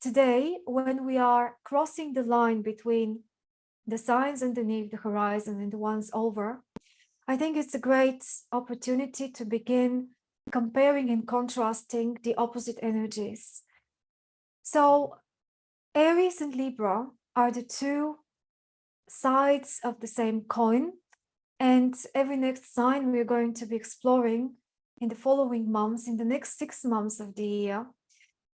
today, when we are crossing the line between the signs underneath the horizon and the ones over, I think it's a great opportunity to begin comparing and contrasting the opposite energies. So Aries and Libra are the two sides of the same coin. And every next sign we're going to be exploring in the following months, in the next six months of the year,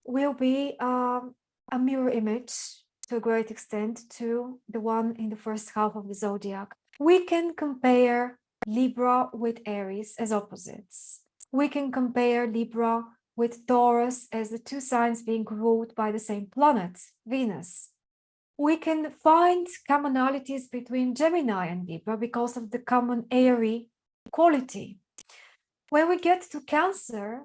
will be um, a mirror image to a great extent to the one in the first half of the zodiac. We can compare Libra with Aries as opposites. We can compare Libra with Taurus as the two signs being ruled by the same planet, Venus. We can find commonalities between Gemini and Libra because of the common airy quality. When we get to Cancer,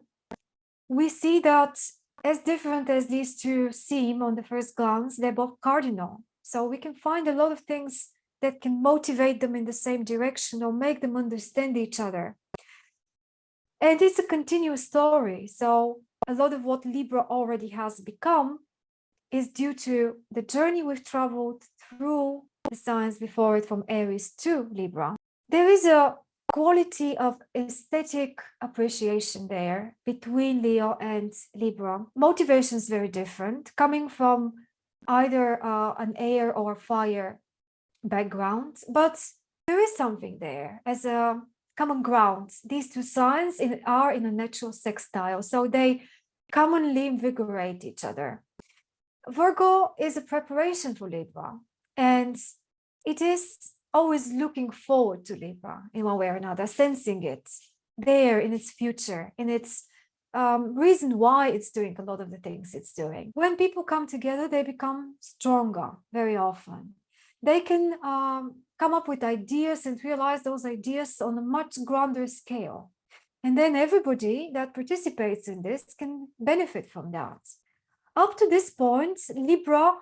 we see that as different as these two seem on the first glance, they're both cardinal. So we can find a lot of things that can motivate them in the same direction or make them understand each other. And it's a continuous story. So a lot of what Libra already has become is due to the journey we've traveled through the signs before it from Aries to Libra. There is a quality of aesthetic appreciation there between Leo and Libra. Motivation is very different, coming from either uh, an air or fire background, but there is something there as a common ground. These two signs in, are in a natural sextile, so they commonly invigorate each other. Virgo is a preparation for Libra, and it is always looking forward to Libra in one way or another, sensing it there in its future, in its um, reason why it's doing a lot of the things it's doing. When people come together, they become stronger very often. They can um, come up with ideas and realize those ideas on a much grander scale. And then everybody that participates in this can benefit from that. Up to this point, Libra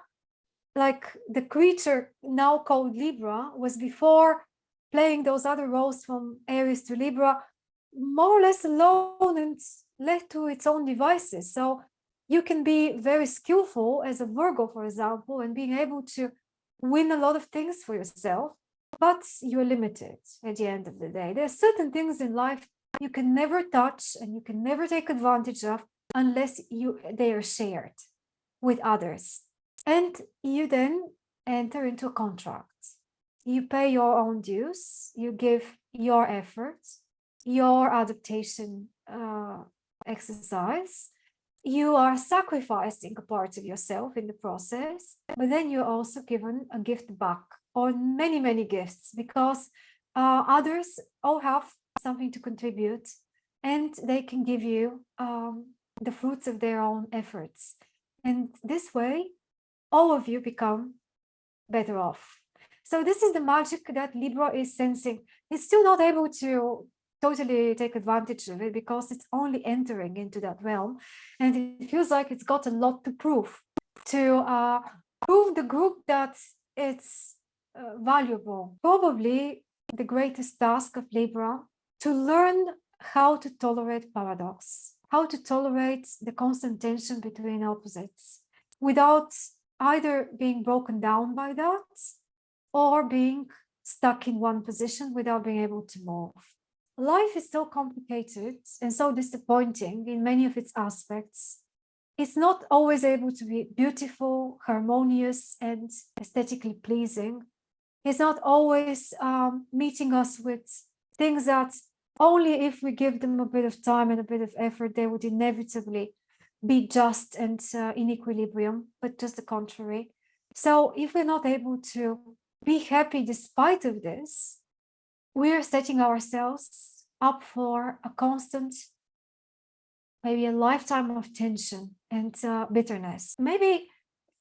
like the creature now called Libra was before playing those other roles from Aries to Libra more or less alone and left to its own devices. So you can be very skillful as a Virgo, for example, and being able to win a lot of things for yourself, but you're limited at the end of the day. There are certain things in life you can never touch and you can never take advantage of unless you they are shared with others. And you then enter into a contract. You pay your own dues, you give your efforts, your adaptation uh, exercise, you are sacrificing a part of yourself in the process, but then you're also given a gift back or many, many gifts because uh, others all have something to contribute and they can give you um, the fruits of their own efforts. And this way, all of you become better off. So this is the magic that Libra is sensing. It's still not able to totally take advantage of it because it's only entering into that realm. And it feels like it's got a lot to prove, to uh, prove the group that it's uh, valuable. Probably the greatest task of Libra to learn how to tolerate paradox, how to tolerate the constant tension between opposites without either being broken down by that or being stuck in one position without being able to move. Life is so complicated and so disappointing in many of its aspects. It's not always able to be beautiful, harmonious, and aesthetically pleasing. It's not always um, meeting us with things that only if we give them a bit of time and a bit of effort, they would inevitably be just and uh, in equilibrium, but just the contrary. So if we're not able to be happy despite of this, we're setting ourselves up for a constant, maybe a lifetime of tension and uh, bitterness. Maybe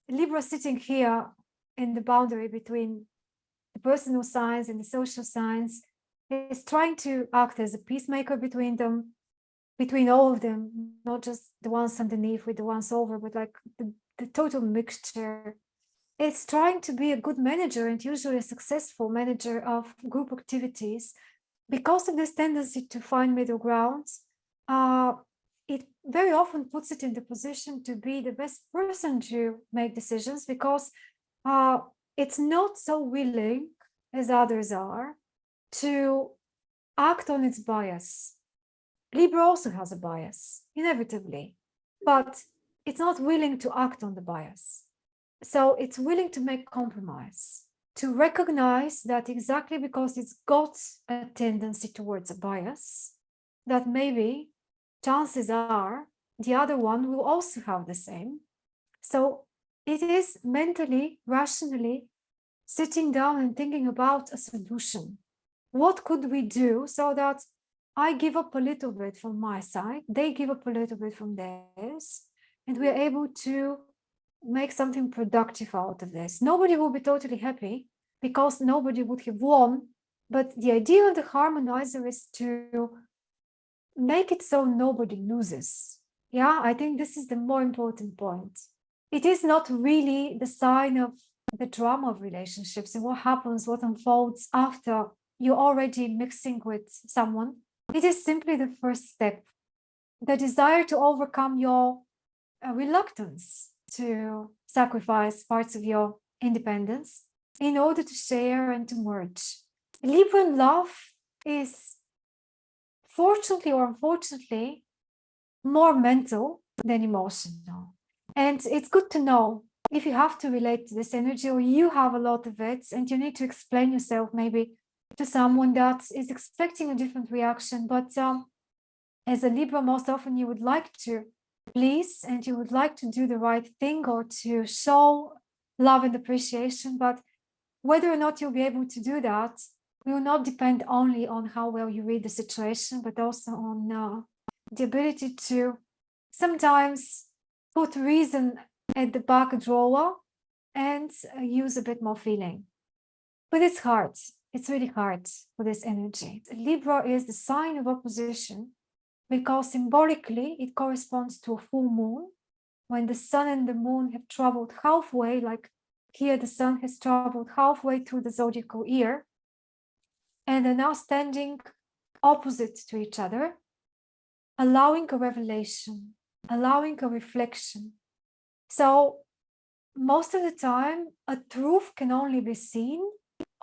Libra sitting here in the boundary between the personal signs and the social signs is trying to act as a peacemaker between them, between all of them, not just the ones underneath with the ones over, but like the, the total mixture. It's trying to be a good manager and usually a successful manager of group activities because of this tendency to find middle grounds. Uh, it very often puts it in the position to be the best person to make decisions because uh, it's not so willing as others are to act on its bias. Libra also has a bias, inevitably, but it's not willing to act on the bias. So it's willing to make compromise, to recognize that exactly because it's got a tendency towards a bias, that maybe chances are the other one will also have the same. So it is mentally, rationally sitting down and thinking about a solution. What could we do so that I give up a little bit from my side, they give up a little bit from theirs, and we're able to make something productive out of this. Nobody will be totally happy because nobody would have won, but the idea of the harmonizer is to make it so nobody loses. Yeah, I think this is the more important point. It is not really the sign of the drama of relationships and what happens, what unfolds after you're already mixing with someone. It is simply the first step, the desire to overcome your uh, reluctance to sacrifice parts of your independence in order to share and to merge. Libran love is fortunately or unfortunately more mental than emotional. And it's good to know if you have to relate to this energy or you have a lot of it and you need to explain yourself maybe to someone that is expecting a different reaction. But um, as a Libra, most often you would like to please and you would like to do the right thing or to show love and appreciation. But whether or not you'll be able to do that will not depend only on how well you read the situation, but also on uh, the ability to sometimes put reason at the back drawer and uh, use a bit more feeling. But it's hard. It's really hard for this energy. Libra is the sign of opposition because symbolically it corresponds to a full moon when the sun and the moon have traveled halfway, like here the sun has traveled halfway through the zodiacal year and are now standing opposite to each other, allowing a revelation, allowing a reflection. So most of the time, a truth can only be seen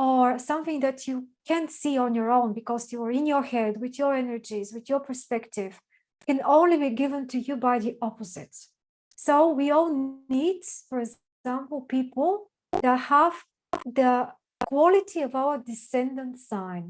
or something that you can't see on your own because you're in your head with your energies, with your perspective, can only be given to you by the opposite. So we all need, for example, people that have the quality of our descendant sign.